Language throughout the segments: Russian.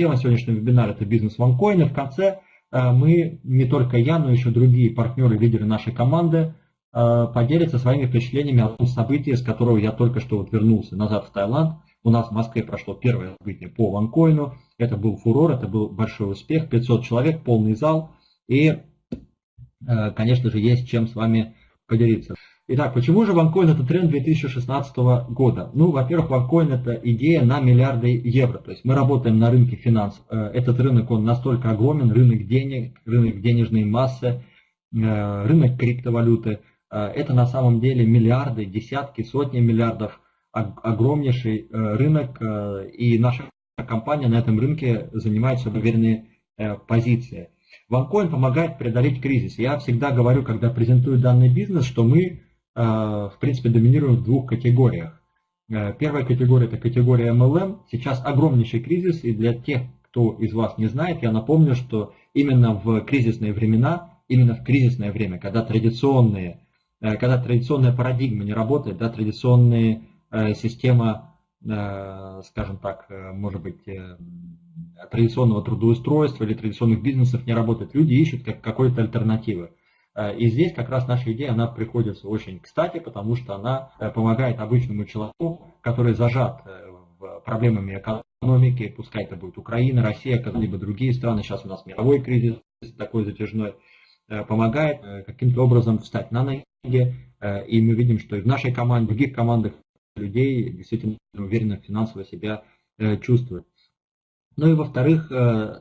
Тема сегодняшнего вебинара – это бизнес ванкоина. В конце мы, не только я, но еще другие партнеры, лидеры нашей команды, поделятся своими впечатлениями о том событии, с которого я только что вот вернулся назад в Таиланд. У нас в Москве прошло первое событие по ванкоину. Это был фурор, это был большой успех. 500 человек, полный зал. И, конечно же, есть чем с вами поделиться. Итак, почему же OneCoin это тренд 2016 года? Ну, во-первых, OneCoin это идея на миллиарды евро. То есть мы работаем на рынке финансов. Э, этот рынок, он настолько огромен, рынок денег, рынок денежной массы, э, рынок криптовалюты. Э, это на самом деле миллиарды, десятки, сотни миллиардов, огромнейший рынок. И наша компания на этом рынке занимает себе уверенные позиции. OneCoin помогает преодолеть кризис. Я всегда говорю, когда презентую данный бизнес, что мы в принципе, доминируют в двух категориях. Э, первая категория – это категория MLM. Сейчас огромнейший кризис, и для тех, кто из вас не знает, я напомню, что именно в кризисные времена, именно в кризисное время, когда традиционные, э, когда традиционная парадигма не работает, да, традиционная система, скажем так, может быть, традиционного трудоустройства или традиционных бизнесов не работает, люди ищут как какой-то альтернативы. Э, и здесь как раз наша идея, она приходится очень кстати, потому что она э, помогает обычному человеку, который зажат э, проблемами экономики, пускай это будет Украина, Россия, либо другие страны, сейчас у нас мировой кризис такой затяжной, помогает каким-то образом встать на ноги, и мы видим, что и в нашей команде, в других командах людей действительно уверенно финансово себя чувствуют. Ну и во-вторых,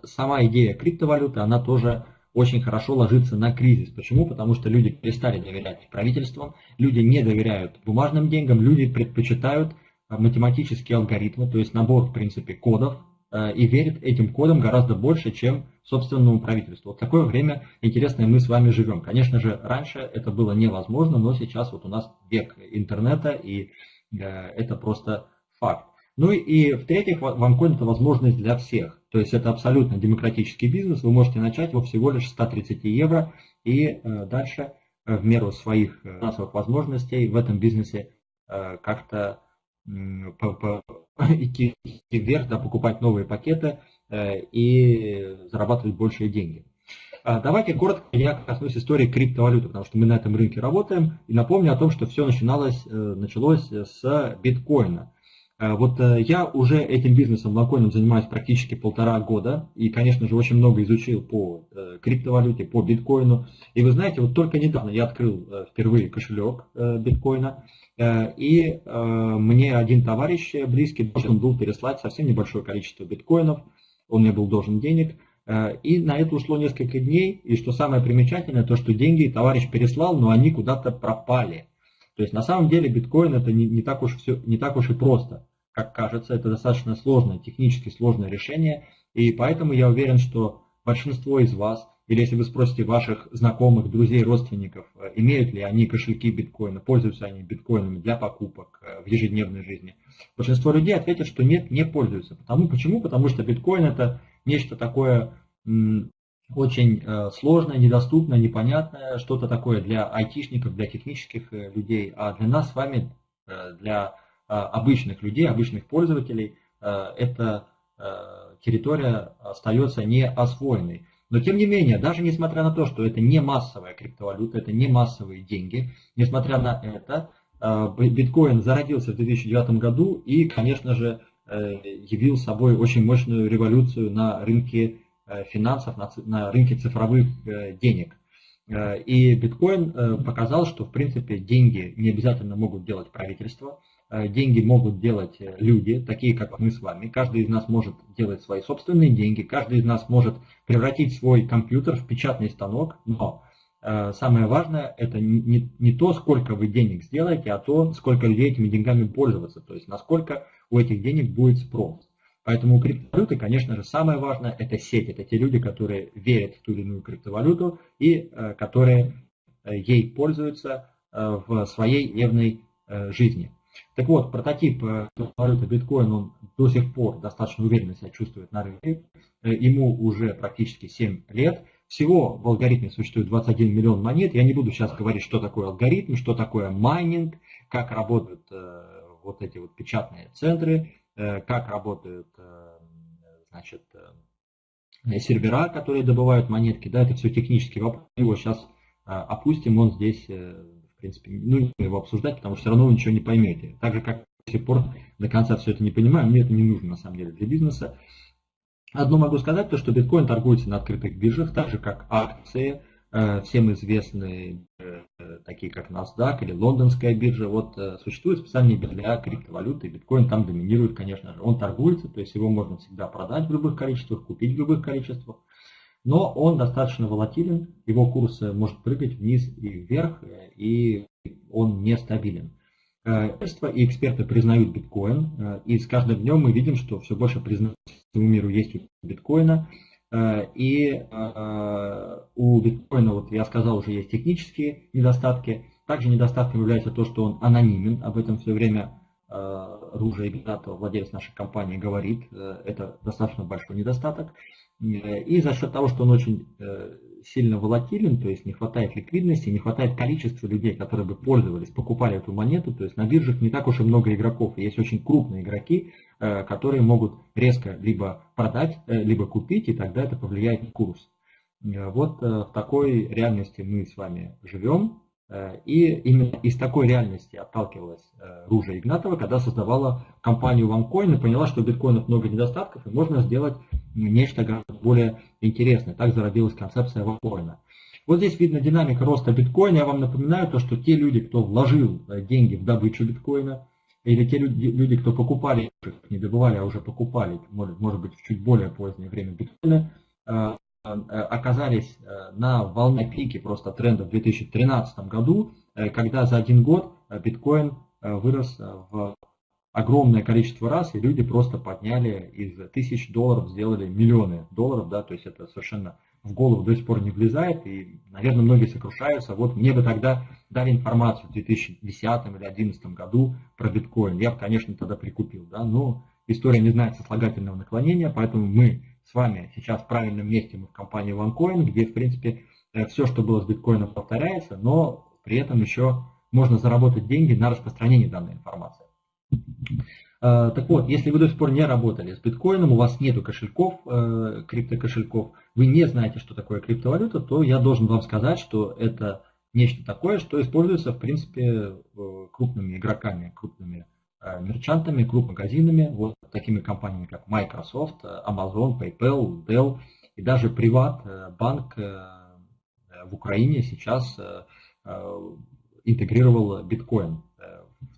сама идея криптовалюты, она тоже очень хорошо ложится на кризис. Почему? Потому что люди перестали доверять правительствам, люди не доверяют бумажным деньгам, люди предпочитают э, математические алгоритмы, то есть набор, в принципе, кодов, э, и верят этим кодам гораздо больше, чем собственному правительству. Вот такое время интересное мы с вами живем. Конечно же, раньше это было невозможно, но сейчас вот у нас век интернета, и э, это просто факт. Ну и в-третьих, OneCoin это возможность для всех. То есть это абсолютно демократический бизнес. Вы можете начать его всего лишь 130 евро и э, дальше э, в меру своих э, финансовых возможностей в этом бизнесе как-то идти вверх, да, покупать новые пакеты и зарабатывать большие деньги. А давайте коротко я коснусь истории криптовалюты, потому что мы на этом рынке работаем. И напомню о том, что все начиналось, началось с биткоина. Э, вот э, я уже этим бизнесом локальным занимаюсь практически полтора года и, конечно же, очень много изучил по э, криптовалюте, по биткоину. И вы знаете, вот только недавно я открыл впервые кошелек биткоина, и мне один товарищ близкий должен был переслать совсем небольшое количество биткоинов, он мне был должен денег, и на это ушло несколько дней, и что самое примечательное, то что деньги товарищ переслал, но они куда-то пропали. То есть на самом деле биткоин это не, не, так уж все, не так уж и просто как кажется, это достаточно сложное, технически сложное решение, и поэтому я уверен, что большинство из вас, или если вы спросите ваших знакомых, друзей, родственников, э, имеют ли они кошельки биткоина, пользуются они биткоинами для покупок э, в ежедневной жизни, большинство людей ответят, что нет, не пользуются. Потому, почему? Потому что биткоин это нечто такое очень э, сложное, недоступное, непонятное, что-то такое для айтишников, для технических людей, а для нас с вами, для обычных людей, обычных пользователей, э, эта э, территория остается не освоенной. Но тем не менее, даже несмотря на то, что это не массовая криптовалюта, это не массовые деньги, несмотря на это, биткоин зародился в 2009 году и, конечно же, явил собой очень мощную революцию на рынке финансов, на рынке цифровых денег. И биткоин показал, что в принципе деньги не обязательно могут делать правительство, Э, деньги могут делать э, люди, такие как мы с вами. Каждый из нас может делать свои собственные деньги, каждый из нас может превратить свой компьютер в печатный станок, но э, самое важное это не, не то, сколько вы денег сделаете, а то, сколько людей этими деньгами пользоваться, то есть насколько у этих денег будет спрос. Поэтому у криптовалюты, конечно же, самое важное это сеть, это те люди, которые верят в ту или иную криптовалюту и которые ей пользуются в своей дневной жизни. Так вот, прототип э, валюты биткоин, он до сих пор достаточно уверенно себя чувствует на рынке. Э, ему уже практически 7 лет. Всего в алгоритме существует 21 миллион монет. Я не буду сейчас говорить, что такое алгоритм, что такое майнинг, как работают э, вот эти вот печатные центры, как работают значит, сервера, которые добывают монетки, да, это все технический вопрос, его сейчас опустим, он здесь, в принципе, ну, его обсуждать, потому что все равно вы ничего не поймете. Так же, как до сих пор до конца все это не понимаю, мне это не нужно на самом деле для бизнеса. Одно могу сказать, то что биткоин торгуется на открытых биржах, так же как акции, э, всем известные, э, такие как NASDAQ или лондонская биржа. Вот э, существует специальные для криптовалюты, и биткоин там доминирует, конечно же. Он торгуется, то есть его можно всегда продать в любых количествах, купить в любых количествах. Но он достаточно волатилен, его курс может прыгать вниз и вверх, и он нестабилен. Э, и эксперты признают биткоин, э, и с каждым днем мы видим, что все больше признания всему миру есть у биткоина. Э, и у биткоина, вот я сказал, уже есть технические недостатки. Также недостатком является то, что он анонимен. Об этом все время Ружа Игнатов, владелец нашей компании, говорит. Это достаточно большой недостаток. И за счет того, что он очень сильно волатилен, то есть не хватает ликвидности, не хватает количества людей, которые бы пользовались, покупали эту монету, то есть на биржах не так уж и много игроков, есть очень крупные игроки, э, которые могут резко либо продать, э, либо купить, и тогда это повлияет на курс. Э, вот в такой реальности мы с вами живем, и именно из такой реальности отталкивалась Ружа Игнатова, когда создавала компанию OneCoin и поняла, что у биткоинов много недостатков, и можно сделать нечто гораздо более интересное. Так зародилась концепция вакоина. Вот здесь видно динамика роста биткоина. Я вам напоминаю то, что те люди, кто вложил э, деньги в добычу биткоина, или те люди, кто покупали, не добывали, а уже покупали, может, может быть в чуть более позднее время биткоина, э, э, оказались на волне пике просто тренда в 2013 году, когда за один год биткоин вырос в огромное количество раз, и люди просто подняли из тысяч долларов, сделали миллионы долларов, да, то есть это совершенно в голову до сих пор не влезает, и, наверное, многие сокрушаются. Вот мне бы тогда дали информацию в 2010 или 2011 году про биткоин. Я бы, конечно, тогда прикупил, да, но история не знает сослагательного наклонения, поэтому мы с вами сейчас в правильном месте, мы в компании OneCoin, где, в принципе, э, все, что было с биткоином, повторяется, но при этом еще можно заработать деньги на распространении данной информации. Э, так вот, если вы до сих пор не работали с биткоином, у вас нет кошельков, э, криптокошельков, вы не знаете, что такое криптовалюта, то я должен вам сказать, что это нечто такое, что используется, в принципе, крупными игроками, крупными мерчантами, крупмагазинами, вот такими компаниями, как Microsoft, Amazon, PayPal, Dell и даже Приват, банк в Украине сейчас интегрировал биткоин.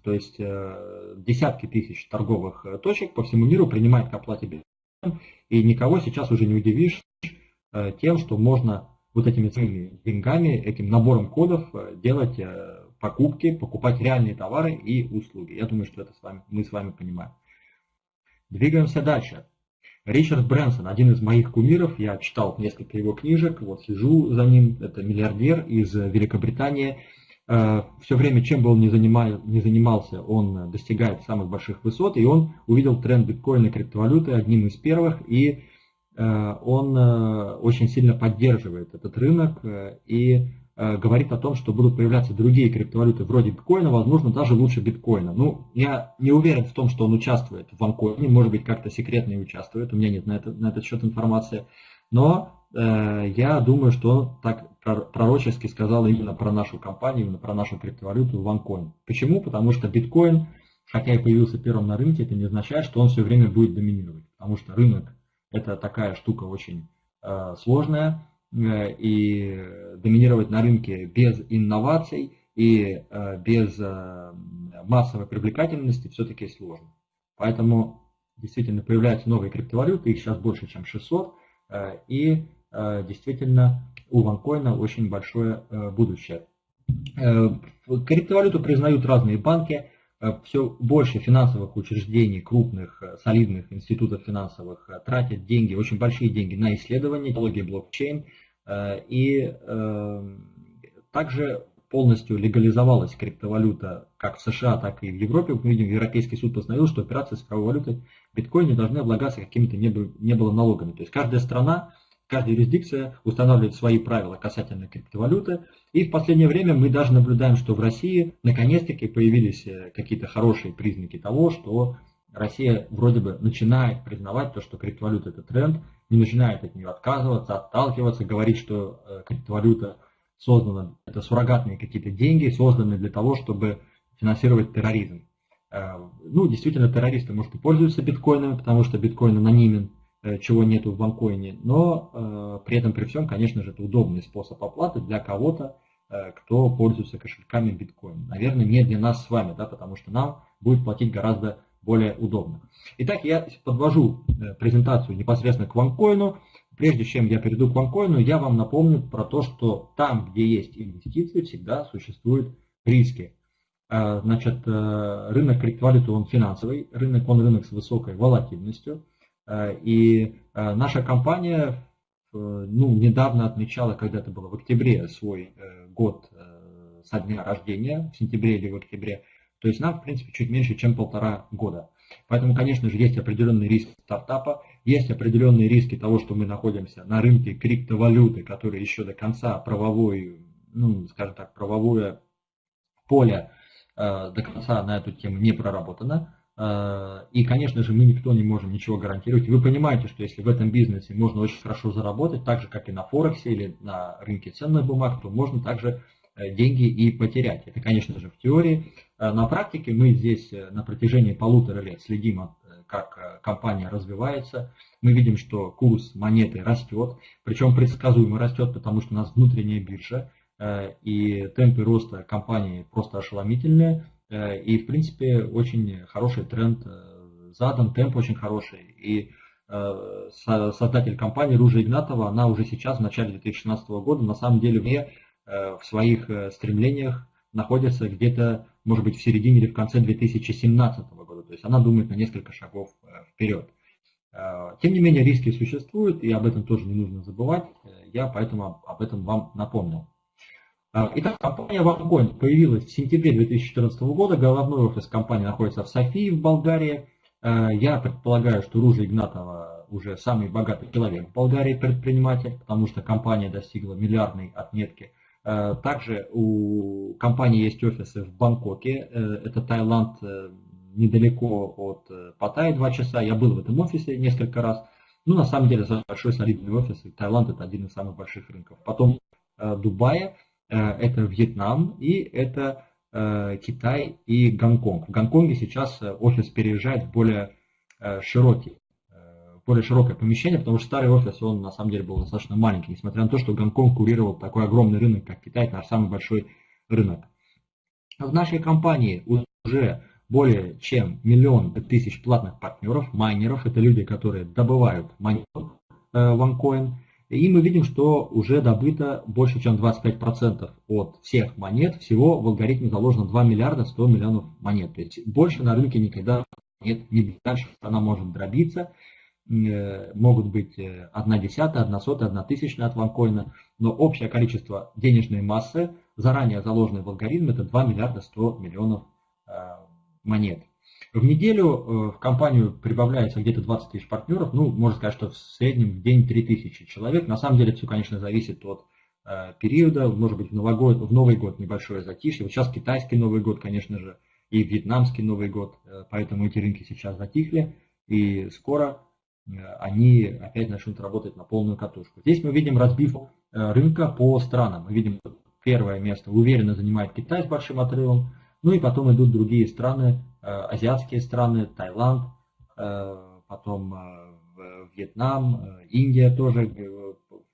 То есть э, десятки тысяч торговых э, точек по всему миру принимают к оплате биткоин, и никого сейчас уже не удивишь э, тем, что можно вот этими своими деньгами, этим набором кодов делать покупки, покупать реальные товары и услуги. Я думаю, что это с вами, мы с вами понимаем. Двигаемся дальше. Ричард Брэнсон, один из моих кумиров, я читал несколько его книжек, вот сижу за ним, это миллиардер из Великобритании, Э, все время, чем бы он ни, занимал, ни занимался, он достигает самых больших высот, и он увидел тренд биткоина и криптовалюты одним из первых, и э, он э, очень сильно поддерживает этот рынок и говорит о том, что будут появляться другие криптовалюты вроде биткоина, возможно, даже лучше биткоина. Ну, я не уверен в том, что он участвует в ванкоине, может быть, как-то секретно и участвует, у меня нет на, это, на этот счет информации, но э, я думаю, что он так пророчески сказал именно про нашу компанию, именно про нашу криптовалюту OneCoin. Почему? Потому что биткоин, хотя и появился первым на рынке, это не означает, что он все время будет доминировать. Потому что рынок это такая штука очень э, сложная, э, и доминировать на рынке без инноваций и э, без э, массовой привлекательности все-таки сложно. Поэтому действительно появляются новые криптовалюты, их сейчас больше, чем 600, э, и э, действительно у ванкоина очень большое э, будущее. Э, криптовалюту признают разные банки, э, все больше финансовых учреждений, крупных, солидных институтов финансовых тратят деньги, очень большие деньги на исследования технологии блокчейн. И также полностью легализовалась криптовалюта как в США, так и в Европе. Мы видим, Европейский суд постановил, что операции с цифровой валютой биткоин не должны облагаться какими-то не было налогами. То есть каждая страна Каждая юрисдикция устанавливает свои правила касательно криптовалюты. И в последнее время мы даже наблюдаем, что в России наконец-таки появились э, какие-то хорошие признаки того, что Россия вроде бы начинает признавать то, что криптовалюта это тренд, не начинает от нее отказываться, отталкиваться, говорить, что э, криптовалюта создана, это суррогатные какие-то деньги, созданные для того, чтобы финансировать терроризм. Э, ну, действительно, террористы, может, и пользуются биткоинами, потому что биткоин анонимен, э, чего нету в банкоине, но при этом, при всем, конечно же, это удобный способ оплаты для кого-то, кто пользуется кошельками биткоин. Наверное, не для нас с вами, да, потому что нам будет платить гораздо более удобно. Итак, я подвожу э, презентацию непосредственно к ванкоину. Прежде чем я перейду к ванкоину, я вам напомню про то, что там, где есть инвестиции, всегда существуют риски. Э, значит, э, рынок криптовалюты, он финансовый, рынок, он рынок с высокой волатильностью. И наша компания ну, недавно отмечала, когда это было в октябре, свой год со дня рождения, в сентябре или в октябре, то есть нам, в принципе, чуть меньше, чем полтора года. Поэтому, конечно же, есть определенный риск стартапа, есть определенные риски того, что мы находимся на рынке криптовалюты, который еще до конца правовой, ну, скажем так, правовое поле э, до конца на эту тему не проработано. Э, и, конечно же, мы никто не можем ничего гарантировать. Вы понимаете, что если в этом бизнесе можно очень хорошо заработать, так же, как и на Форексе или на рынке ценных бумаг, то можно также деньги и потерять. Это, конечно же, в теории. Э, на практике мы здесь э, на протяжении полутора лет следим, как компания развивается. Мы видим, что курс монеты растет, причем предсказуемо растет, потому что у нас внутренняя биржа, и темпы роста компании просто ошеломительные. И, в принципе, очень хороший тренд задан, темп очень хороший. И создатель компании Ружа Игнатова, она уже сейчас, в начале 2016 года, на самом деле не Э, в своих э, стремлениях находится где-то, может быть, в середине или в конце 2017 года. То есть она думает на несколько шагов э, вперед. Тем не менее, риски существуют, и об этом тоже не нужно забывать. Я поэтому об этом вам напомнил. Итак, компания OneCoin появилась в сентябре 2014 года. Головной офис компании находится в Софии, в Болгарии. Я предполагаю, что Ружа Игнатова уже самый богатый человек в Болгарии предприниматель, потому что компания достигла миллиардной отметки Э, также у компании есть офисы в Бангкоке, э, это Таиланд, э, недалеко от Паттайи, два часа. Я был в этом офисе несколько раз. Ну, на самом деле, большой солидный офис, и Таиланд это один из самых больших рынков. Потом Дубай, это Вьетнам, и это Китай и Гонконг. В Гонконге сейчас офис переезжает в более широкий более широкое помещение, потому что старый офис, он на самом деле был достаточно маленький, несмотря на то, что Гонконг курировал такой огромный рынок, как Китай, наш самый большой рынок. В нашей компании уже более чем миллион тысяч платных партнеров, майнеров, это люди, которые добывают монету э, OneCoin, и мы видим, что уже добыто больше, чем 25% от всех монет. Всего в алгоритме заложено 2 миллиарда 100 миллионов монет. То есть больше на рынке никогда нет, не дальше она может дробиться. Э, могут быть э, одна десятая, одна сотая, одна тысячная от ванкоина, но общее количество денежной массы, заранее заложенной в алгоритм, это 2 миллиарда 100 миллионов э, монет. В неделю в компанию прибавляется где-то 20 тысяч партнеров, ну, можно сказать, что в среднем в день 3 тысячи человек. На самом деле все, конечно, зависит от периода, может быть, в Новый год, в Новый год небольшое затишье. Вот сейчас китайский Новый год, конечно же, и вьетнамский Новый год, поэтому эти рынки сейчас затихли, и скоро Э, они опять начнут работать на полную катушку. Здесь мы видим разбивку э, рынка по странам. Мы видим, первое место уверенно занимает Китай с большим отрывом, ну и потом идут другие страны, э, азиатские страны, Таиланд, потом Вьетнам, Индия тоже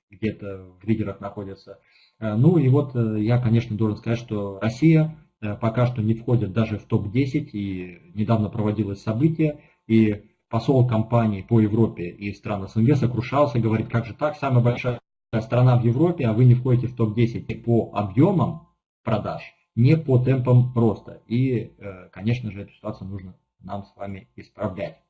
где-то в лидерах находится. Ну и вот я, конечно, должен сказать, что Россия пока что не входит даже в топ-10, и недавно проводилось событие, и посол компании по Европе и стран СНГ сокрушался, говорит, как же так, самая большая страна в Европе, а вы не входите в топ-10 по объемам продаж, не по темпам роста. И, э, конечно же, эту ситуацию нужно нам с вами исправлять.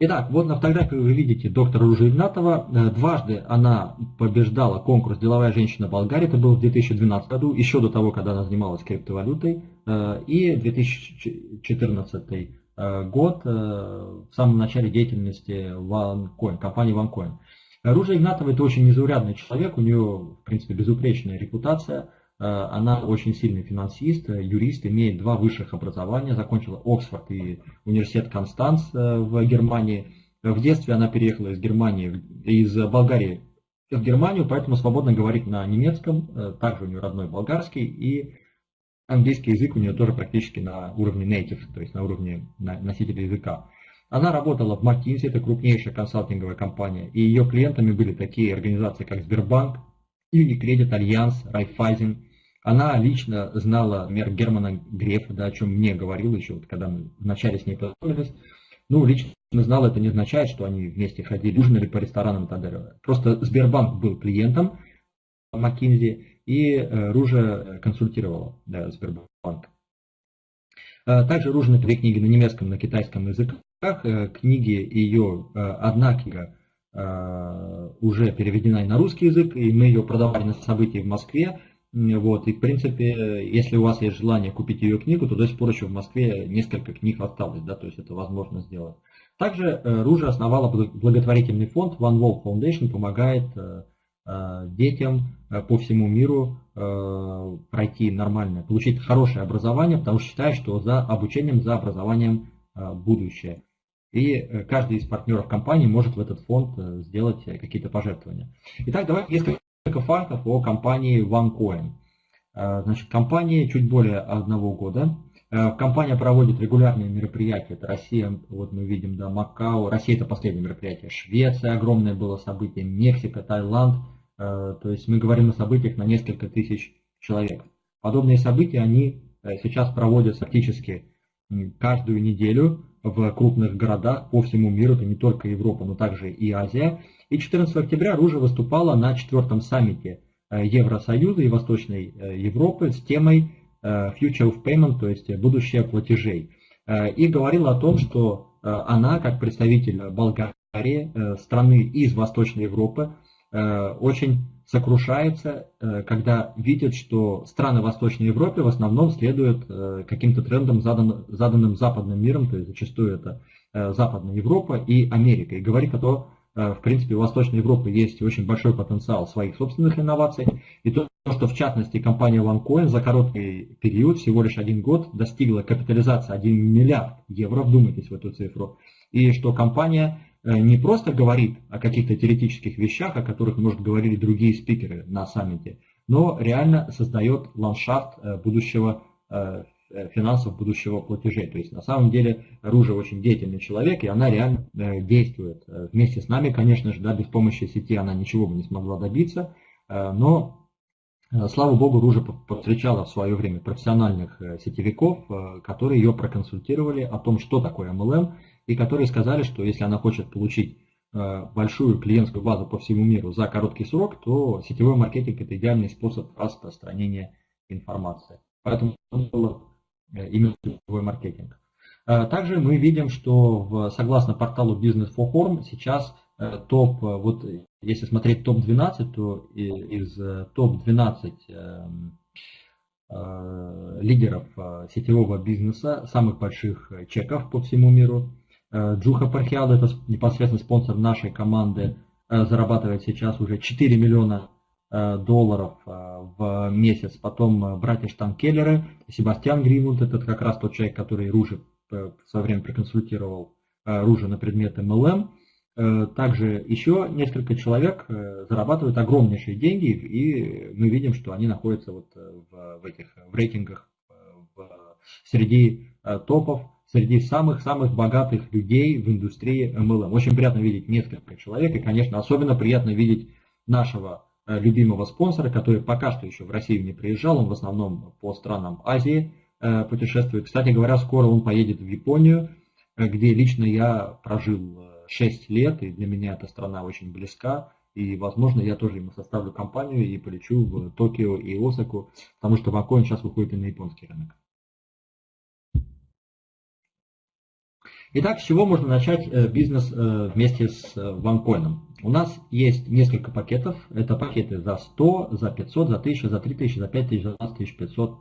Итак, вот на фотографии вы видите доктора Ружа Игнатова. Э, дважды она побеждала конкурс «Деловая женщина Болгарии». Это было в 2012 году, еще до того, когда она занималась криптовалютой. Э, и 2014 э, год, в самом начале деятельности OneCoin, компании OneCoin. Ружа Игнатова это очень незаурядный человек, у нее, в принципе, безупречная репутация. Она очень сильный финансист, юрист, имеет два высших образования, закончила Оксфорд и университет Констанц в Германии. В детстве она переехала из Германии, из Болгарии в Германию, поэтому свободно говорит на немецком, также у нее родной болгарский, и английский язык у нее тоже практически на уровне native, то есть на уровне носителя языка. Она работала в McKinsey, это крупнейшая консалтинговая компания, и ее клиентами были такие организации, как Сбербанк, Unicredit, Allianz, Райфайзен. Она лично знала мэр Германа Грефа, да, о чем мне говорил еще, вот, когда мы вначале с ней познакомились. Ну, лично знала, это не означает, что они вместе ходили, ужинали по ресторанам и так далее. Просто Сбербанк был клиентом McKinsey, и э, Ружа консультировала да, Сбербанк. Э, также Ружа написала книги на немецком, на китайском языках, Э, книги ее, одна книга уже переведена и на русский язык, и мы ее продавали на событии в Москве. Вот, и в принципе, если у вас есть желание купить ее книгу, то до сих пор еще в Москве несколько книг осталось, да, то есть это возможно сделать. Также Ружа основала благотворительный фонд One Wall Foundation, помогает детям по всему миру пройти нормальное, получить хорошее образование, потому что считает, что за обучением, за образованием будущее и э, каждый из партнеров компании может в этот фонд э, сделать э, какие-то пожертвования. Итак, давайте несколько фактов о компании OneCoin. Значит, компания чуть более одного года. Компания проводит регулярные мероприятия. Это Россия, вот мы видим, да, Макао. Россия это последнее мероприятие. Швеция огромное было событие. Мексика, Таиланд. То есть мы говорим о событиях на несколько тысяч человек. Подобные события, они сейчас проводятся практически каждую неделю в крупных городах по всему миру, это не только Европа, но также и Азия. И 14 октября Ружа выступала на четвертом саммите э, Евросоюза и Восточной э, Европы с темой э, Future of Payment, то есть будущее платежей. И говорила о том, что она, как представитель Болгарии, страны из Восточной Европы, очень сокрушается, э, когда видит, что страны Восточной Европы в основном следуют э, каким-то трендам, заданным западным миром, то есть зачастую это э, Западная Европа и Америка. И говорит о том, в принципе, у Восточной Европы есть очень большой потенциал своих собственных инноваций. И то, что в частности компания OneCoin за короткий период, всего лишь один год, достигла капитализации 1 миллиард евро, вдумайтесь в эту цифру, и что компания Э, не просто говорит о каких-то теоретических вещах, о которых, может, говорили другие спикеры на саммите, но реально создает ландшафт э, будущего э, финансов будущего платежей. То есть на самом деле Ружа очень деятельный человек, и она реально действует. Вместе с нами, конечно же, да, без помощи сети она ничего бы не смогла добиться, но слава богу, Ружа повстречала в свое время профессиональных сетевиков, которые ее проконсультировали о том, что такое MLM, и которые сказали, что если она хочет получить э, большую клиентскую базу по всему миру за короткий срок, то сетевой маркетинг это идеальный способ распространения информации. Поэтому э, именно сетевой маркетинг. Э, также мы видим, что согласно порталу Business for Home сейчас топ, вот если смотреть топ-12, то из топ-12 эм, лидеров сетевого бизнеса, самых больших чеков по всему миру, Джуха Пархиал, это непосредственно спонсор нашей команды, э, зарабатывает сейчас уже 4 миллиона э, долларов в месяц. Потом братья Штанкеллеры, Себастьян Гринвуд, это как раз тот человек, который Ружи в свое время проконсультировал Ружи на предмет MLM. Также еще несколько человек зарабатывают огромнейшие деньги, и мы видим, что они находятся вот в, в этих в рейтингах в, среди топов среди самых-самых богатых людей в индустрии MLM. Очень приятно видеть несколько человек, и, конечно, особенно приятно видеть нашего э, любимого спонсора, который пока что еще в Россию не приезжал, он в основном по странам Азии э, путешествует. Кстати говоря, скоро он поедет в Японию, э, где лично я прожил 6 лет, и для меня эта страна очень близка. И, возможно, я тоже ему составлю компанию и полечу в Токио и Осаку, потому что Вакоин сейчас выходит и на японский рынок. Итак, с чего можно начать э, бизнес э, вместе с OneCoin? Э, У нас есть несколько пакетов. Это пакеты за 100, за 500, за 1000, за 3000, за 5000, за 12500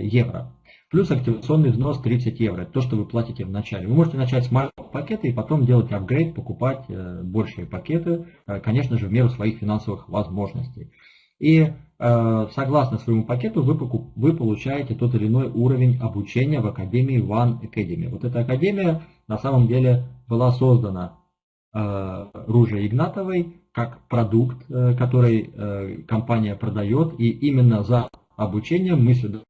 евро. Плюс активационный взнос 30 евро. Это то, что вы платите в начале. Вы можете начать с маленького пакета и потом делать апгрейд, покупать большие пакеты, конечно же, в меру своих финансовых возможностей. И согласно своему пакету вы, вы получаете тот или иной уровень обучения в Академии One Academy. Вот эта Академия на самом деле была создана Ружей Игнатовой как продукт, который компания продает, и именно за обучением мы сюда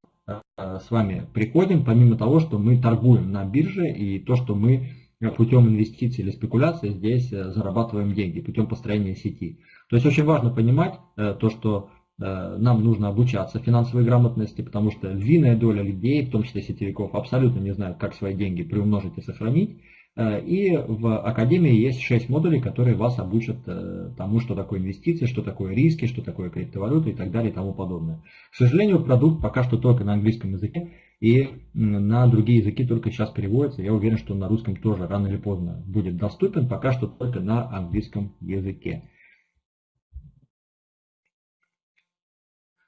с вами приходим, помимо того, что мы торгуем на бирже и то, что мы путем инвестиций или спекуляций здесь э, зарабатываем деньги, путем построения сети. То есть очень важно понимать э, то, что э, нам нужно обучаться финансовой грамотности, потому что львиная доля людей, в том числе сетевиков, абсолютно не знают, как свои деньги приумножить и сохранить. И в Академии есть 6 модулей, которые вас обучат тому, что такое инвестиции, что такое риски, что такое криптовалюта и так далее и тому подобное. К сожалению, продукт пока что только на английском языке и на другие языки только сейчас переводится. Я уверен, что на русском тоже рано или поздно будет доступен, пока что только на английском языке.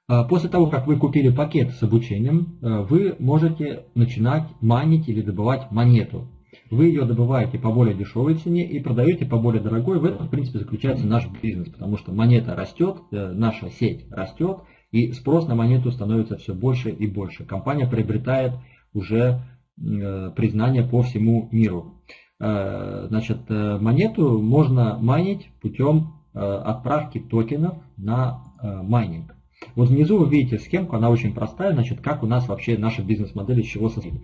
А, после того, как вы купили пакет с обучением, э, вы можете начинать манить или добывать монету. Вы ее добываете по более дешевой цене и продаете по более дорогой. В этом, в принципе, заключается наш бизнес, потому что монета растет, э, наша сеть растет, и спрос на монету становится все больше и больше. Компания приобретает уже э, признание по всему миру. Э, значит, э, монету можно майнить путем отправки токенов на майнинг. Вот внизу вы видите схемку, она очень простая, значит, как у нас вообще наша бизнес-модель из чего состоит.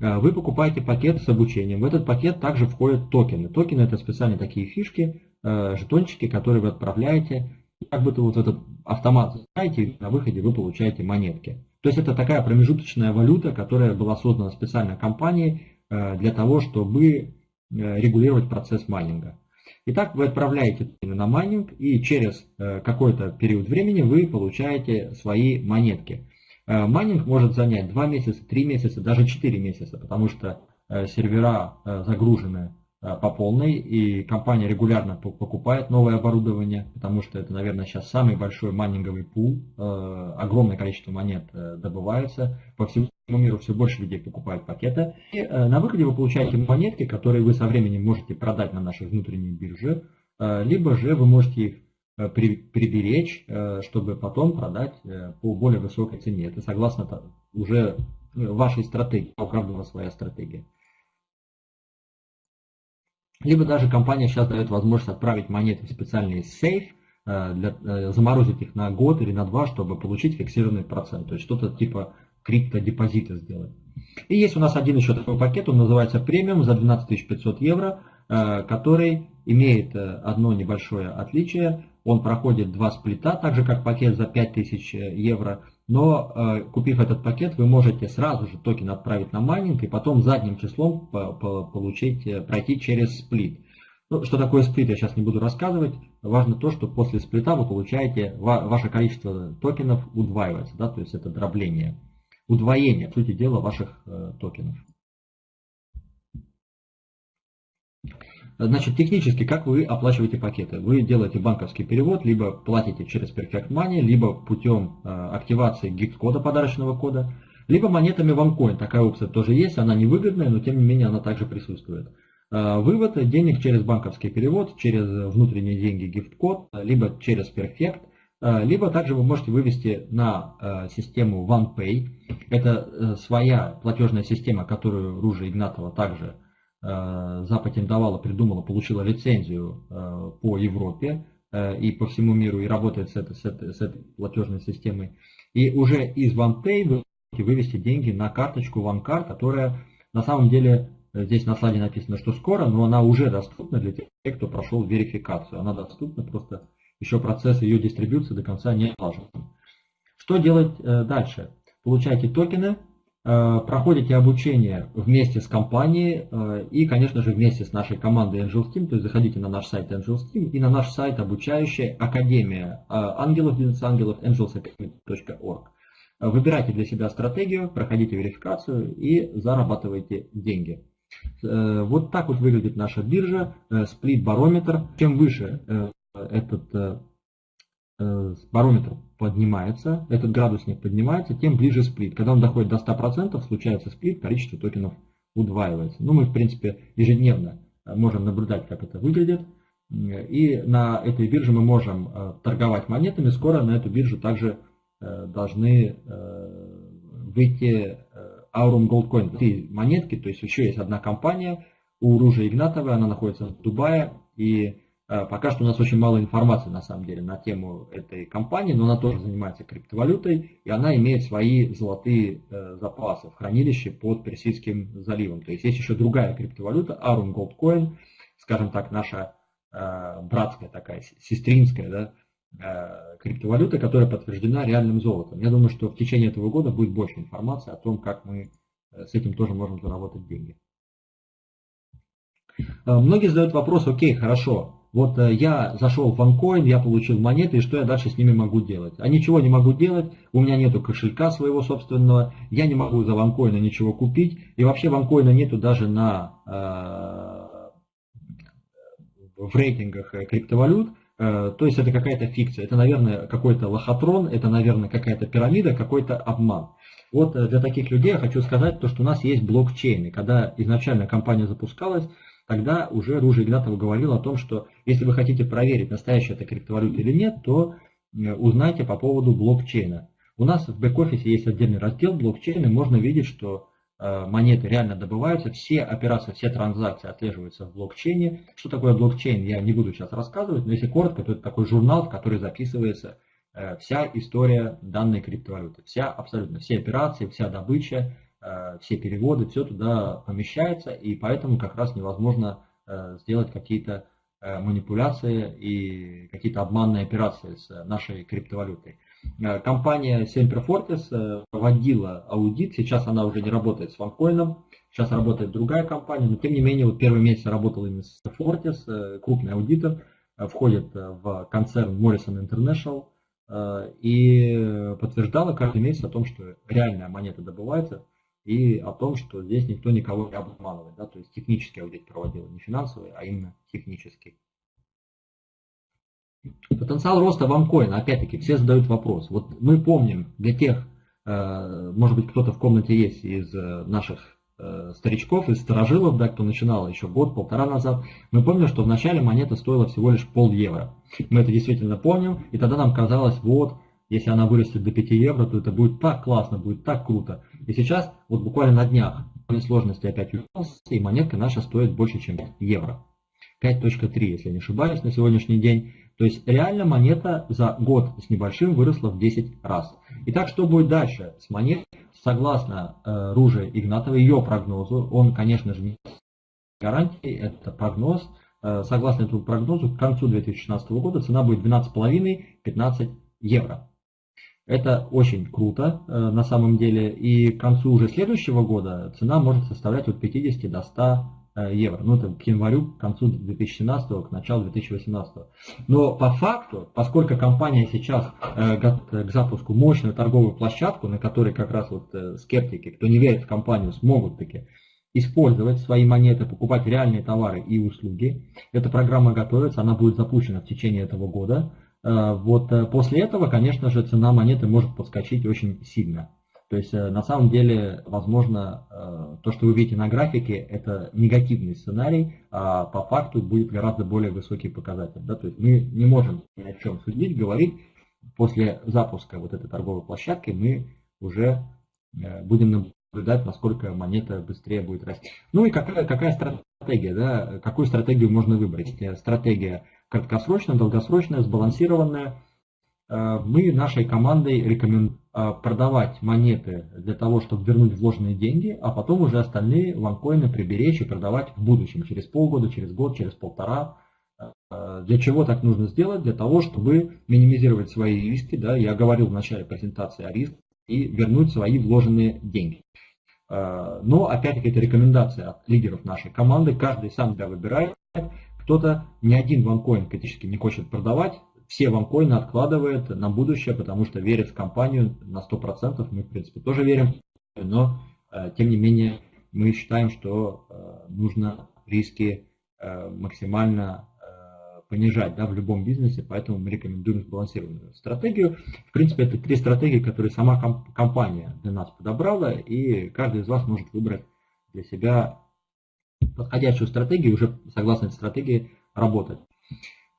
Вы покупаете пакет с обучением, в этот пакет также входят токены. Токены это специальные такие фишки, жетончики, которые вы отправляете как будто вот этот автомат знаете, на выходе вы получаете монетки. То есть это такая промежуточная валюта, которая была создана специально компанией э, для того, чтобы э, регулировать процесс майнинга. Итак, вы отправляете на майнинг и через э, какой-то период времени вы получаете свои монетки. Майнинг может занять 2 месяца, 3 месяца, даже 4 месяца, потому что сервера загружены Э, по полной, и компания регулярно покупает новое оборудование, потому что это, наверное, сейчас самый большой майнинговый пул, э, огромное количество монет э, добывается, по всему миру все больше людей покупают пакеты. И на выходе вы получаете монетки, которые вы со временем можете продать на нашей внутренней бирже, либо же вы можете их приберечь, чтобы потом продать по более высокой цене. Это согласно уже вашей стратегии, у каждого своя стратегия. Либо даже компания сейчас дает возможность отправить монеты в специальный сейф, э, для, э, заморозить их на год или на два, чтобы получить фиксированный процент. То есть что-то типа криптодепозита сделать. И есть у нас один еще такой пакет, он называется премиум за 12 500 евро, э, который имеет одно небольшое отличие. Он проходит два сплита, так же как пакет за 5000 евро. Но э, купив этот пакет, вы можете сразу же токен отправить на майнинг и потом задним числом получить, э, пройти через сплит. Ну, что такое сплит, я сейчас не буду рассказывать. Важно то, что после сплита вы получаете, ваше количество токенов удваивается, да, то есть это дробление, удвоение, по сути дела, ваших э, токенов. Значит, технически, как вы оплачиваете пакеты? Вы делаете банковский перевод, либо платите через Perfect Money, либо путем э, активации гифт-кода, подарочного кода, либо монетами OneCoin. Такая опция тоже есть, она невыгодная, но тем не менее она также присутствует. Э, вывод денег через банковский перевод, через внутренние деньги гифт-код, либо через Perfect, э, либо также вы можете вывести на систему OnePay. Это своя платежная система, которую Ружа Игнатова также запатентовала, придумала, получила лицензию э, по Европе э, и по всему миру, и работает с этой, с этой, с этой платежной системой. И уже из OnePay вы можете вывести деньги на карточку OneCard, которая на самом деле здесь на слайде написано, что скоро, но она уже доступна для тех, кто прошел верификацию. Она доступна, просто еще процесс ее дистрибуции до конца не налажен. Что делать дальше? Получаете токены, Э, проходите обучение вместе с компанией э, и, конечно же, вместе с нашей командой Angels Team, то есть заходите на наш сайт Angels Team и на наш сайт обучающая Академия э, ангелов, бизнес ангелов, angelsacademy.org. Выбирайте для себя стратегию, проходите верификацию и зарабатывайте деньги. Вот так вот выглядит наша биржа, сплит-барометр. Чем выше этот барометр поднимается, этот градусник поднимается, тем ближе сплит. Когда он доходит до 100%, случается сплит, количество токенов удваивается. Ну, мы, в принципе, ежедневно можем наблюдать, как это выглядит. И на этой бирже мы можем торговать монетами. Скоро на эту биржу также должны выйти Aurum Gold Coin. Три монетки, то есть еще есть одна компания у Ружи Игнатовой, она находится в Дубае. И пока что у нас очень мало информации на самом деле на тему этой компании, но она тоже занимается криптовалютой, и она имеет свои золотые запасы в хранилище под Персидским заливом. То есть есть еще другая криптовалюта, Aurum Gold Coin, скажем так, наша братская такая, сестринская, да, Э, криптовалюты, которая подтверждена реальным золотом. Я думаю, что в течение этого года будет больше информации о том, как мы э, с этим тоже можем заработать деньги. Э, многие задают вопрос, окей, хорошо, вот я зашел в OneCoin, я получил монеты, и что я дальше с ними могу делать? А ничего не могу делать, у меня нету кошелька своего собственного, я не могу за OneCoin ничего купить, и вообще OneCoin нету даже на, в рейтингах криптовалют, Э, то есть это какая-то фикция, это, наверное, какой-то лохотрон, это, наверное, какая-то пирамида, какой-то обман. Вот э, для таких людей я хочу сказать, то, что у нас есть блокчейн. когда изначально компания запускалась, тогда уже Ружа Игнатова говорил о том, что если вы хотите проверить, настоящая это криптовалюта или нет, то э, узнайте по поводу блокчейна. У нас в бэк-офисе есть отдельный раздел блокчейна, можно видеть, что Э, монеты реально добываются, все операции, все транзакции отслеживаются в блокчейне. Что такое блокчейн, я не буду сейчас рассказывать, но если коротко, то это такой журнал, в который записывается э, вся история данной криптовалюты. Вся, абсолютно все операции, вся добыча, все переводы, все туда помещается, и поэтому как раз невозможно сделать какие-то манипуляции и какие-то обманные операции с нашей криптовалютой. Э, компания Semper Fortis э, проводила аудит, сейчас она уже не работает с OneCoin, сейчас работает другая компания, но тем не менее вот первый месяц работал именно с Fortis, э, крупный аудитор, входит в концерн Morrison International и подтверждала каждый месяц о том, что реальная монета добывается и о том, что здесь никто никого не обманывает. Да? То есть технический аудит проводил, не финансовый, а именно технический. Потенциал роста ванкоина, опять-таки, все задают вопрос. Вот мы помним, для тех, э, может быть, кто-то в комнате есть из э, наших э, старичков, из старожилов, да, кто начинал еще год-полтора назад, мы помним, что вначале монета стоила всего лишь пол евро. Мы это действительно помним, и тогда нам казалось, вот, если она вырастет до 5 евро, то это будет так классно, будет так круто. И сейчас, вот буквально на днях, сложности опять увеличился, и монетка наша стоит больше, чем евро. 5.3, если не ошибаюсь, на сегодняшний день. То есть реально монета за год с небольшим выросла в 10 раз. Итак, что будет дальше с монетой? Согласно э, Руже Игнатовой, ее прогнозу, он, конечно же, не гарантии, это прогноз. Э, согласно этому прогнозу, к концу 2016 года цена будет 12,5-15 евро. Это очень круто э, на самом деле. И к концу уже следующего года цена может составлять от 50 до 100 Э, евро. Ну, это к январю, к концу 2017, к началу 2018. Но по факту, поскольку компания сейчас э, к запуску мощную торговую площадку, на которой как раз вот скептики, кто не верит в компанию, смогут таки использовать свои монеты, покупать реальные товары и услуги. Эта программа готовится, она будет запущена в течение этого года. Вот после этого, конечно же, цена монеты может подскочить очень сильно. То есть э, на самом деле, возможно, э, то, что вы видите на графике, это негативный сценарий, а по факту будет гораздо более высокий показатель. Да? То есть мы не можем ни о чем судить, говорить. После запуска вот этой торговой площадки мы уже э, будем наблюдать, насколько монета быстрее будет расти. Ну и какая, какая стратегия, да? какую стратегию можно выбрать? Стратегия краткосрочная, долгосрочная, сбалансированная. Мы нашей командой рекомендуем а, продавать монеты для того, чтобы вернуть вложенные деньги, а потом уже остальные ванкоины приберечь и продавать в будущем, через полгода, через год, через полтора. А, для чего так нужно сделать? Для того, чтобы минимизировать свои риски. Да, я говорил в начале презентации о рисках и вернуть свои вложенные деньги. Но, опять-таки, это рекомендация от лидеров нашей команды. Каждый сам себя выбирает. Кто-то ни один ванкоин критически не хочет продавать, все ванкоины откладывает на будущее, потому что верит в компанию на 100%. Мы, в принципе, тоже верим, но, э, тем не менее, мы считаем, что э, нужно риски э, максимально понижать да, в любом бизнесе, поэтому мы рекомендуем сбалансированную стратегию. В принципе, это три стратегии, которые сама компания для нас подобрала, и каждый из вас может выбрать для себя подходящую стратегию, уже согласно этой стратегии работать.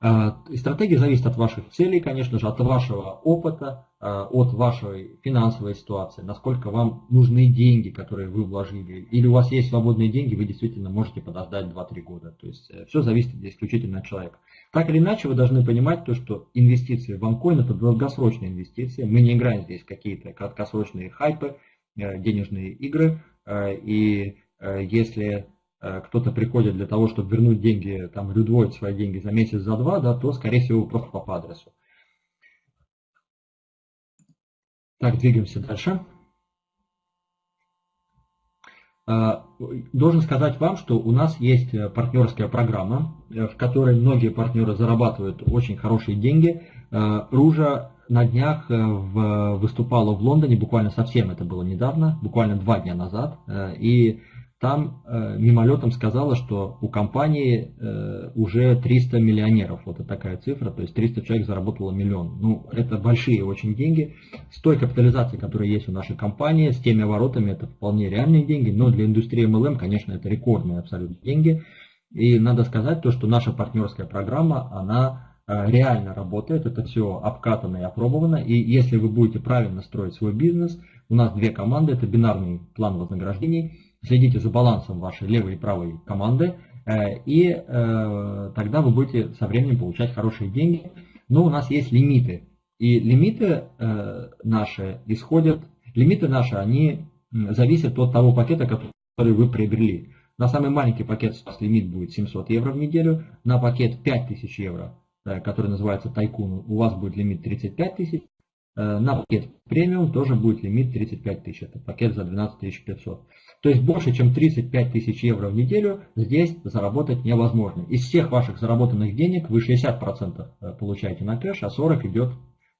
И стратегия зависит от ваших целей, конечно же, от вашего опыта, от вашей финансовой ситуации, насколько вам нужны деньги, которые вы вложили, или у вас есть свободные деньги, вы действительно можете подождать 2-3 года. То есть все зависит исключительно от человека. Так или иначе, вы должны понимать то, что инвестиции в OneCoin это долгосрочные инвестиции. Мы не играем здесь какие-то краткосрочные хайпы, денежные игры. И если Э, кто-то приходит для того, чтобы вернуть деньги, там, или удвоить свои деньги за месяц, за два, да, то, скорее всего, просто по адресу. Так, двигаемся дальше. Э, должен сказать вам, что у нас есть э, партнерская программа, в которой многие партнеры зарабатывают очень хорошие деньги. Ружа на днях выступала в Лондоне, буквально совсем это было недавно, буквально два дня назад, и там э, мимолетом сказала, что у компании э, уже 300 миллионеров. Вот такая цифра, то есть 300 человек заработало миллион. Ну, это большие очень деньги. С той капитализацией, которая есть у нашей компании, с теми оборотами, это вполне реальные деньги. Но для индустрии MLM, конечно, это рекордные абсолютно деньги. И надо сказать то, что наша партнерская программа, она э, реально работает. Это все обкатано и опробовано. И если вы будете правильно строить свой бизнес, у нас две команды, это бинарный план вознаграждений – следите за балансом вашей левой и правой команды, э, и э, тогда вы будете со временем получать хорошие деньги. Но у нас есть лимиты. И лимиты э, наши исходят, лимиты наши, они зависят от того пакета, который вы приобрели. На самый маленький пакет у вас лимит будет 700 евро в неделю, на пакет 5000 евро, который называется Тайкун, у вас будет лимит 35 тысяч, на пакет премиум тоже будет лимит 35 тысяч, это пакет за 12 500. То есть больше, чем 35 тысяч евро в неделю здесь заработать невозможно. Из всех ваших заработанных денег вы 60% э, получаете на кэш, а 40% идет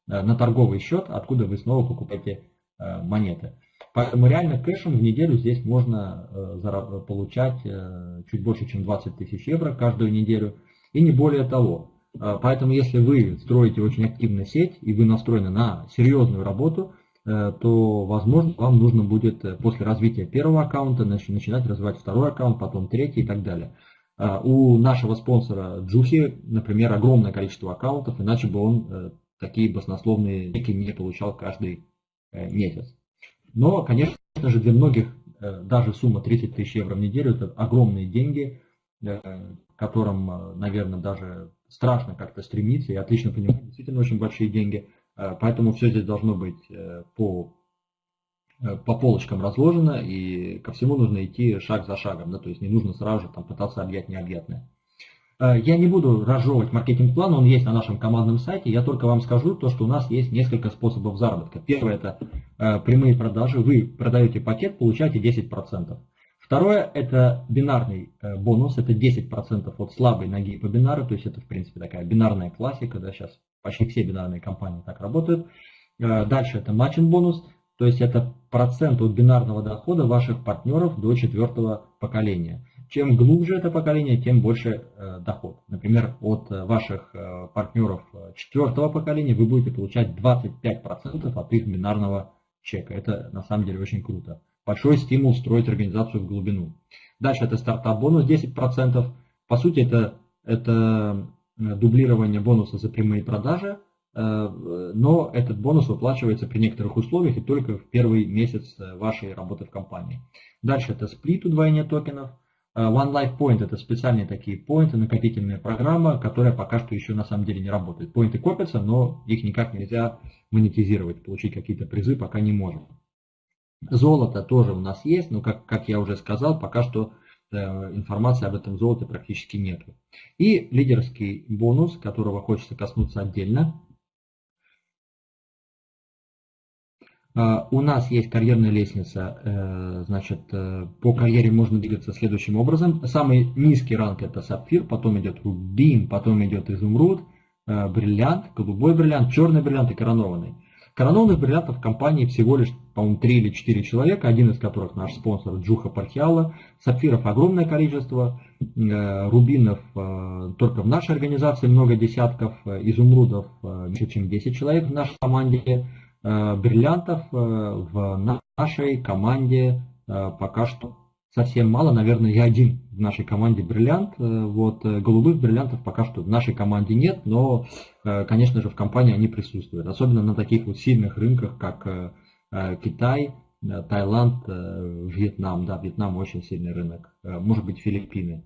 э, на торговый счет, откуда вы снова покупаете э, монеты. Поэтому реально кэшем в неделю здесь можно получать чуть больше, чем 20 тысяч евро каждую неделю. И не более того. Поэтому если вы строите очень активную сеть и вы настроены на серьезную работу, то, возможно, вам нужно будет э, после развития первого аккаунта начинать развивать второй аккаунт, потом третий и так далее. А, у нашего спонсора Джухи, например, огромное количество аккаунтов, иначе бы он э, такие баснословные деньги не получал каждый месяц. Но, конечно же, для многих даже сумма 30 тысяч евро в неделю – это огромные деньги, которым, наверное, даже страшно как-то стремиться. Я отлично понимаю, действительно очень большие деньги – Э, поэтому все здесь должно быть э, по, э, по полочкам разложено, и ко всему нужно идти шаг за шагом, да, то есть не нужно сразу же там, пытаться объять необъятное. Я не буду разжевывать маркетинг-план, он есть на нашем командном сайте, я только вам скажу то, что у нас есть несколько способов заработка. Первое это прямые продажи, вы продаете пакет, получаете 10%. Второе это бинарный бонус, это 10% от слабой ноги по бинару, то есть это в принципе такая бинарная классика, да, сейчас Почти все бинарные компании так работают. Э, дальше это матчинг бонус, то есть это процент от бинарного дохода ваших партнеров до четвертого поколения. Чем глубже это поколение, тем больше э, доход. Например, от э, ваших партнеров четвертого поколения вы будете получать 25% от их бинарного чека. Это на самом деле очень круто. Большой стимул строить организацию в глубину. Дальше это стартап бонус 10%. По сути это, это дублирование бонуса за прямые продажи, э, но этот бонус выплачивается при некоторых условиях и только в первый месяц э, вашей работы в компании. Дальше это сплит удвоение токенов. One Life Point это специальные такие поинты, накопительная программа, которая пока что еще на самом деле не работает. Поинты копятся, но их никак нельзя монетизировать, получить какие-то призы пока не можем. Золото тоже у нас есть, но как, как я уже сказал, пока что Э, информации об этом золоте практически нет. И лидерский бонус, которого хочется коснуться отдельно. Э, у нас есть карьерная лестница, э, значит, по карьере можно двигаться следующим образом. Самый низкий ранг это сапфир, потом идет рубин, потом идет изумруд, бриллиант, голубой бриллиант, черный бриллиант и коронованный. Коронованных бриллиантов в компании всего лишь, по-моему, 3 или 4 человека, один из которых наш спонсор Джуха Пархиала. Сапфиров огромное количество, э, рубинов э, только в нашей организации много десятков, э, изумрудов меньше, чем 10 человек в нашей команде, бриллиантов в нашей команде пока что совсем мало, наверное, я один в нашей команде бриллиант. Вот голубых бриллиантов пока что в нашей команде нет, но, конечно же, в компании они присутствуют. Особенно на таких вот сильных рынках, как Китай, Таиланд, Вьетнам. Да, Вьетнам очень сильный рынок. Может быть, Филиппины.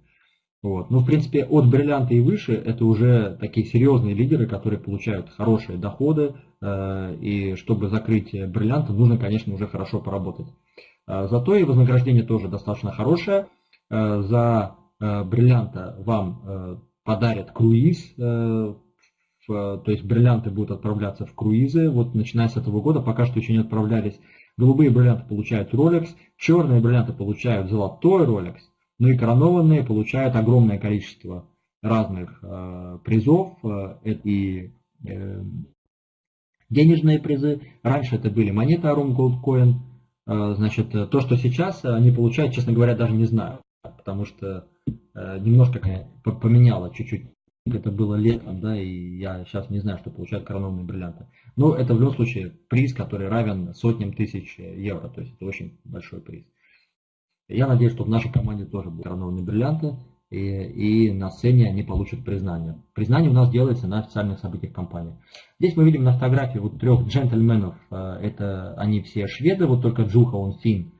Вот. Ну, в принципе, от бриллианта и выше это уже такие серьезные лидеры, которые получают хорошие доходы. Э, и чтобы закрыть бриллианты, нужно, конечно, уже хорошо поработать. Э, зато и вознаграждение тоже достаточно хорошее. Э, за бриллианта вам подарят круиз, то есть бриллианты будут отправляться в круизы. Вот начиная с этого года, пока что еще не отправлялись. Голубые бриллианты получают Rolex, черные бриллианты получают золотой Rolex, ну и коронованные получают огромное количество разных э, призов. Э, и э, денежные призы. Раньше это были монеты Arum Gold Coin. Э, значит, то, что сейчас они получают, честно говоря, даже не знаю. Потому что э, немножко поменяло чуть-чуть. Это было летом, да, и я сейчас не знаю, что получают коронованные бриллианты. Но это в любом случае приз, который равен сотням тысяч евро. То есть это очень большой приз. Я надеюсь, что в нашей команде тоже будут коронованные бриллианты, и, и на сцене они получат признание. Признание у нас делается на официальных событиях компании. Здесь мы видим на фотографии вот трех джентльменов, э, это они все шведы, вот только Джуха, он фин,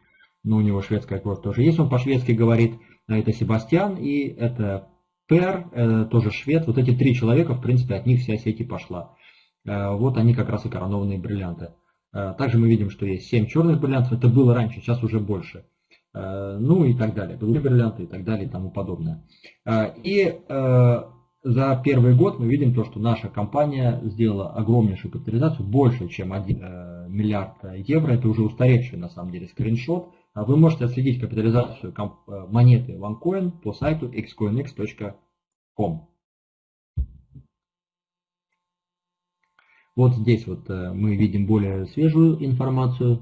но у него шведская кровь тоже есть, он по-шведски говорит, это Себастьян и это Пер, э, тоже швед. Вот эти три человека, в принципе, от них вся сеть пошла. Э, вот они как раз и коронованные бриллианты. Также мы видим, что есть 7 черных бриллиантов, это было раньше, сейчас уже больше. Э, ну и так далее, голубые бриллианты и так далее и тому подобное. Э, и э, за первый год мы видим то, что наша компания сделала огромнейшую капитализацию, больше, чем 1 миллиард евро. Это уже устаревший на самом деле скриншот. Вы можете отследить капитализацию монеты OneCoin по сайту xcoinx.com. Вот здесь вот мы видим более свежую информацию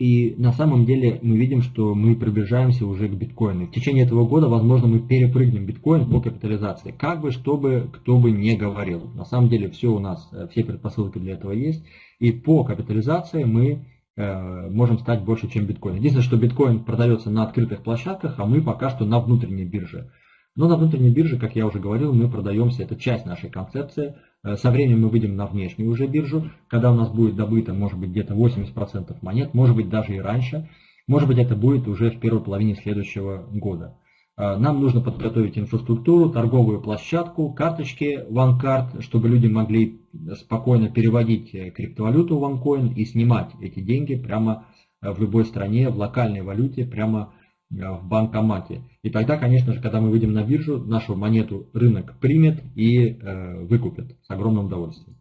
и на самом деле мы видим, что мы приближаемся уже к биткоину. В течение этого года, возможно, мы перепрыгнем биткоин по капитализации. Как бы, чтобы кто бы не говорил. На самом деле все у нас, э, все предпосылки для этого есть. И по капитализации мы э, можем стать больше, чем биткоин. Единственное, что биткоин продается на открытых площадках, а мы пока что на внутренней бирже. Но на внутренней бирже, как я уже говорил, мы продаемся, это часть нашей концепции – Э, со временем мы выйдем на внешнюю уже биржу, когда у нас будет добыто, может быть, где-то 80% монет, может быть, даже и раньше. Может быть, это будет уже в первой половине следующего года. Э, нам нужно подготовить инфраструктуру, торговую площадку, карточки OneCard, чтобы люди могли спокойно переводить э, криптовалюту OneCoin и снимать эти деньги прямо в любой стране, в локальной валюте, прямо в банкомате. И тогда, конечно же, когда мы выйдем на биржу, нашу монету рынок примет и э, выкупит с огромным удовольствием.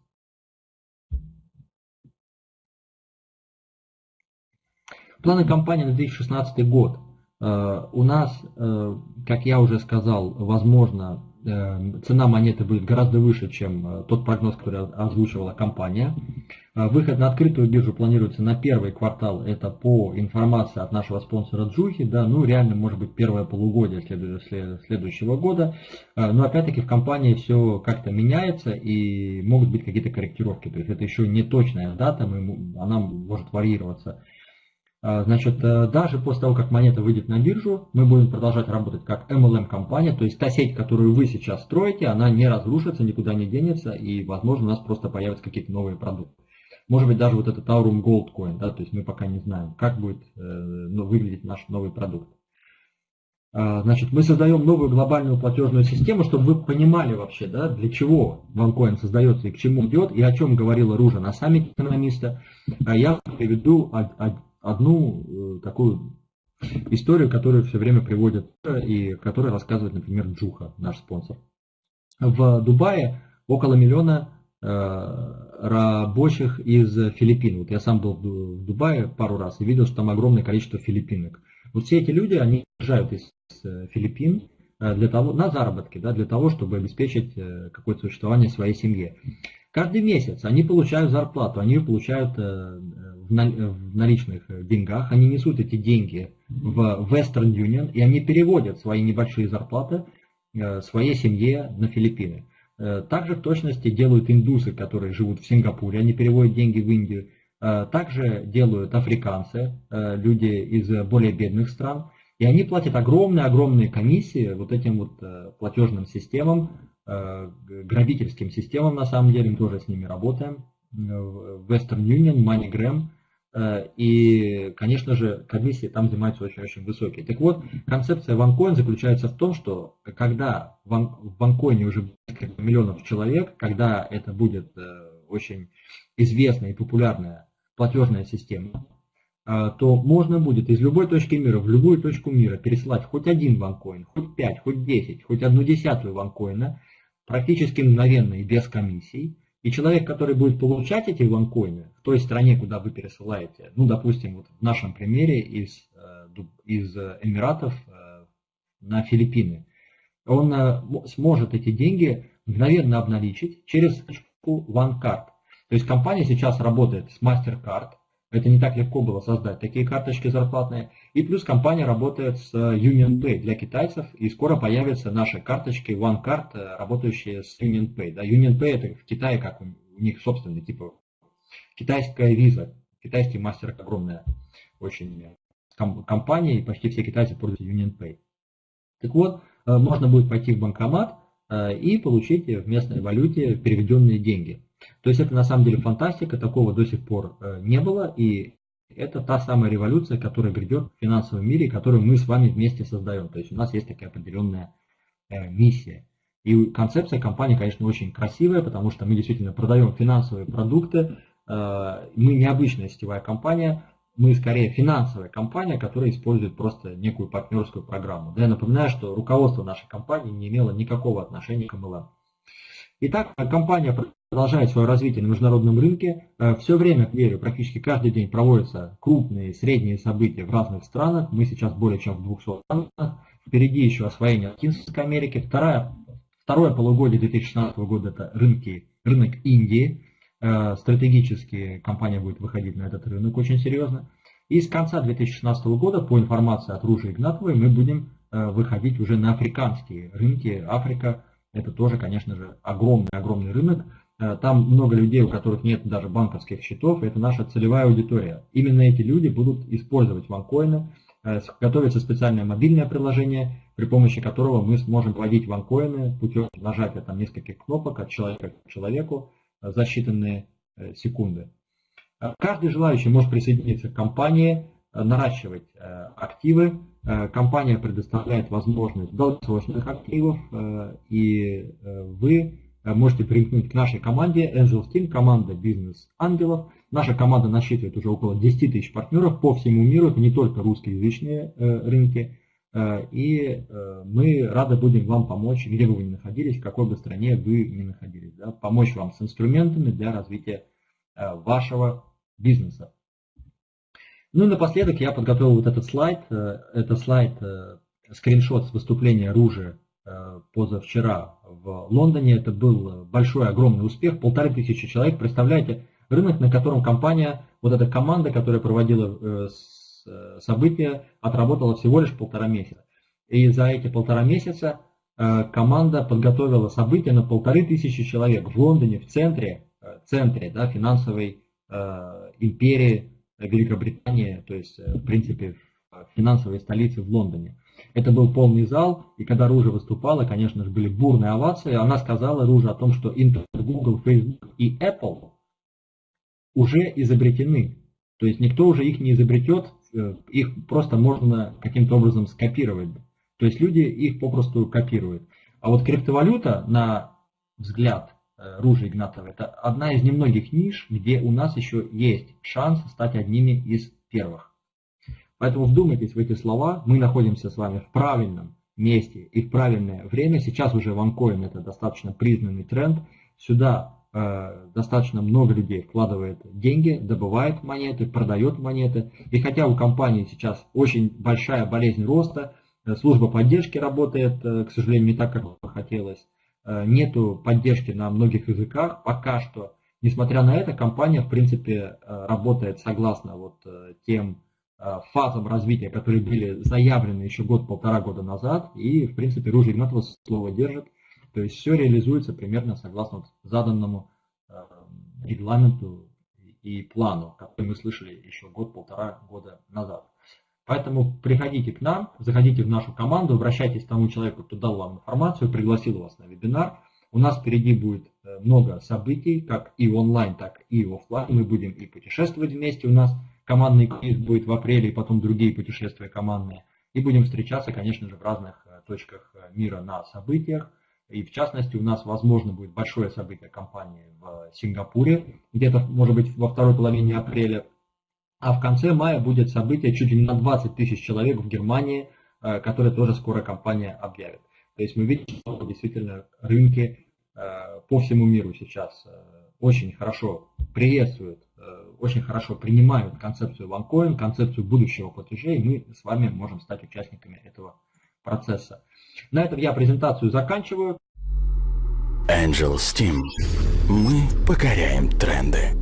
Планы компании на 2016 год. Э, у нас, э, как я уже сказал, возможно, э, цена монеты будет гораздо выше, чем тот прогноз, который озвучивала компания. Выход на открытую биржу планируется на первый квартал, это по информации от нашего спонсора Джухи, да, ну реально может быть первое полугодие следующего года, но опять-таки в компании все как-то меняется и могут быть какие-то корректировки, то есть это еще не точная дата, она может варьироваться. А, значит, э, даже после того, как монета выйдет на биржу, мы будем продолжать работать как MLM-компания, то есть та сеть, которую вы сейчас строите, она не разрушится, никуда не денется, и, возможно, у нас просто появятся какие-то новые продукты. Может быть, даже вот этот Aurum Gold Coin, да, то есть мы пока не знаем, как будет э, ну, выглядеть наш новый продукт. А, значит, мы создаем новую глобальную платежную систему, чтобы вы понимали вообще, да, для чего OneCoin создается и к чему идет, и о чем говорила Ружа на саммите экономиста. А я приведу одну э, такую историю, которую все время приводят и которая рассказывает, например, Джуха, наш спонсор. В Дубае около миллиона э, рабочих из Филиппин. Вот я сам был в Дубае пару раз и видел, что там огромное количество филиппинок. Вот все эти люди, они приезжают из э, Филиппин для того, на заработки, да, для того, чтобы обеспечить какое-то существование своей семье. Каждый месяц они получают зарплату, они ее получают в наличных деньгах, они несут эти деньги в Western Union, и они переводят свои небольшие зарплаты э, своей семье на Филиппины. Э, также в точности делают индусы, которые живут в Сингапуре, они переводят деньги в Индию. Также делают африканцы, люди из более бедных стран. И они платят огромные-огромные комиссии вот этим вот платежным системам, грабительским системам на самом деле, мы тоже с ними работаем. Western Union, MoneyGram – Э, и, конечно же, комиссии там взимаются очень-очень высокие. Так вот, концепция OneCoin заключается в том, что когда в OneCoin уже несколько миллионов человек, когда это будет э, очень известная и популярная платежная система, э, то можно будет из любой точки мира в любую точку мира пересылать хоть один OneCoin, хоть 5, хоть 10, хоть одну десятую OneCoin практически мгновенно и без комиссий, и человек, который будет получать эти ванкоины в той стране, куда вы пересылаете, ну, допустим, вот в нашем примере из, э, из Эмиратов э, на Филиппины, он э, сможет эти деньги мгновенно обналичить через точку OneCard. То есть компания сейчас работает с MasterCard, это не так легко было создать такие карточки зарплатные. И плюс компания работает с UnionPay для китайцев, и скоро появятся наши карточки OneCard, э, работающие с UnionPay. Да, UnionPay это в Китае как у них собственный, типа китайская виза, китайский мастер огромная очень компания, и почти все китайцы пользуются UnionPay. Так вот, э, можно будет пойти в банкомат э, и получить в местной валюте переведенные деньги. То есть это на самом деле фантастика, такого до сих пор э, не было, и это та самая революция, которая грядет в финансовом мире, которую мы с вами вместе создаем. То есть у нас есть такая определенная э, миссия. И концепция компании, конечно, очень красивая, потому что мы действительно продаем финансовые продукты. Э, мы необычная сетевая компания, мы скорее финансовая компания, которая использует просто некую партнерскую программу. Да, я напоминаю, что руководство нашей компании не имело никакого отношения к MLM. Итак, компания продолжает свое развитие на международном рынке. Э, Все время, верю, практически каждый день проводятся крупные, средние события в разных странах. Мы сейчас более чем в 200 странах. Впереди еще освоение Латинской Америки. Вторая, второе полугодие 2016 года это рынки, рынок Индии. Э, стратегически компания будет выходить на этот рынок очень серьезно. И с конца 2016 года, по информации от Ружи Игнатовой, мы будем э, выходить уже на африканские рынки. Африка это тоже, конечно же, огромный-огромный рынок. Э, там много людей, у которых нет даже банковских счетов. Это наша целевая аудитория. Именно эти люди будут использовать ванкоины. Э, готовится специальное мобильное приложение, при помощи которого мы сможем вводить ванкоины путем нажатия там нескольких кнопок от человека к человеку э, за считанные секунды. Каждый желающий может присоединиться к компании, наращивать активы, Э, компания предоставляет возможность долгосрочных активов, э, и э, вы можете примкнуть к нашей команде Angel Team, команда бизнес-ангелов. Наша команда насчитывает уже около 10 тысяч партнеров по всему миру, это не только русскоязычные рынки. И мы рады будем вам помочь, где бы вы ни находились, в какой бы стране вы ни находились. Да, помочь вам с инструментами для развития вашего бизнеса. Ну и напоследок я подготовил вот этот слайд. Э, это слайд, э, скриншот с выступления Ружи э, позавчера в Лондоне. Это был большой, огромный успех. Полторы тысячи человек. Представляете, рынок, на котором компания, вот эта команда, которая проводила события, отработала всего лишь полтора месяца. И за эти полтора месяца команда подготовила события на полторы тысячи человек в Лондоне, в центре, центре да, финансовой империи Великобритании, то есть, э, в принципе, в финансовой столице в Лондоне. Это был полный зал, и когда Ружа выступала, конечно же, были бурные овации. Она сказала, Ружа, о том, что Intel, Google, Facebook и Apple уже изобретены. То есть никто уже их не изобретет, э, их просто можно каким-то образом скопировать. То есть люди их попросту копируют. А вот криптовалюта, на взгляд Э, Ружи Игнатова. Это одна из немногих ниш, где у нас еще есть шанс стать одними из первых. Поэтому вдумайтесь в эти слова. Мы находимся с вами в правильном месте и в правильное время. Сейчас уже OneCoin это достаточно признанный тренд. Сюда э, достаточно много людей вкладывает деньги, добывает монеты, продает монеты. И хотя у компании сейчас очень большая болезнь роста, э, служба поддержки работает, э, к сожалению, не так, как хотелось. Э, нету поддержки на многих языках пока что. Несмотря на это, компания, в принципе, э, работает согласно вот э, тем фазам развития, которые были заявлены еще год-полтора года назад, и, в принципе, Ружье Игнатова слово держит. То есть все реализуется примерно согласно заданному регламенту и плану, который мы слышали еще год-полтора года назад. Поэтому приходите к нам, заходите в нашу команду, обращайтесь к тому человеку, кто дал вам информацию, пригласил вас на вебинар. У нас впереди будет э, много событий, как и онлайн, так и офлайн. Мы будем и путешествовать вместе. У нас командный квиз будет в апреле, и потом другие путешествия командные. И будем встречаться, конечно же, в разных э, точках э, мира на событиях. И в частности, у нас, возможно, будет большое событие компании в Сингапуре, где-то, может быть, во второй половине апреля. А в конце мая будет событие чуть ли не на 20 тысяч человек в Германии, которое тоже скоро компания объявит. То есть мы видим, что действительно рынки э, по всему миру сейчас э, очень хорошо приветствуют, э, очень хорошо принимают концепцию OneCoin, концепцию будущего платежей, мы с вами можем стать участниками этого процесса. На этом я презентацию заканчиваю. Angel Steam. Мы покоряем тренды.